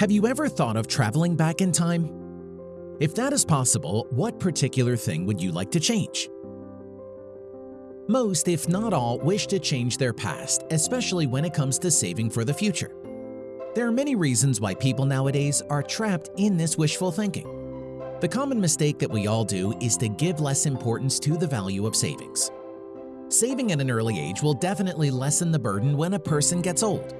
Have you ever thought of traveling back in time? If that is possible, what particular thing would you like to change? Most, if not all, wish to change their past, especially when it comes to saving for the future. There are many reasons why people nowadays are trapped in this wishful thinking. The common mistake that we all do is to give less importance to the value of savings. Saving at an early age will definitely lessen the burden when a person gets old.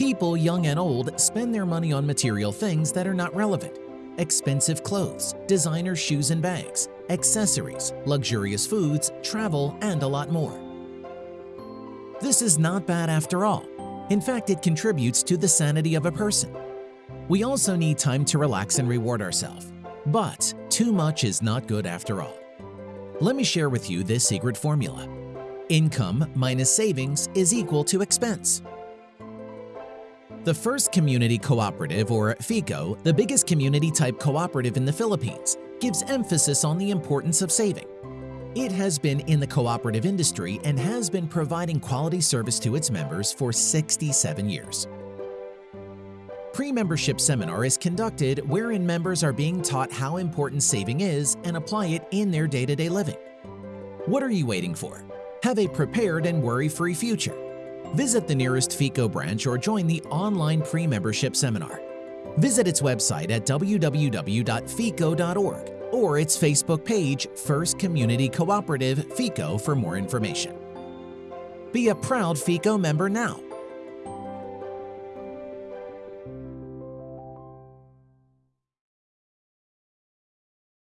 People, young and old, spend their money on material things that are not relevant. Expensive clothes, designer shoes and bags, accessories, luxurious foods, travel, and a lot more. This is not bad after all. In fact, it contributes to the sanity of a person. We also need time to relax and reward ourselves. But too much is not good after all. Let me share with you this secret formula. Income minus savings is equal to expense. The First Community Cooperative, or FICCO, the biggest community-type cooperative in the Philippines, gives emphasis on the importance of saving. It has been in the cooperative industry and has been providing quality service to its members for 67 years. Pre-membership seminar is conducted wherein members are being taught how important saving is and apply it in their day-to-day -day living. What are you waiting for? Have a prepared and worry-free future. Visit the nearest FICCO branch or join the online pre-membership seminar. Visit its website at www.fico.org or its Facebook page, First Community Cooperative FICCO for more information. Be a proud FICCO member now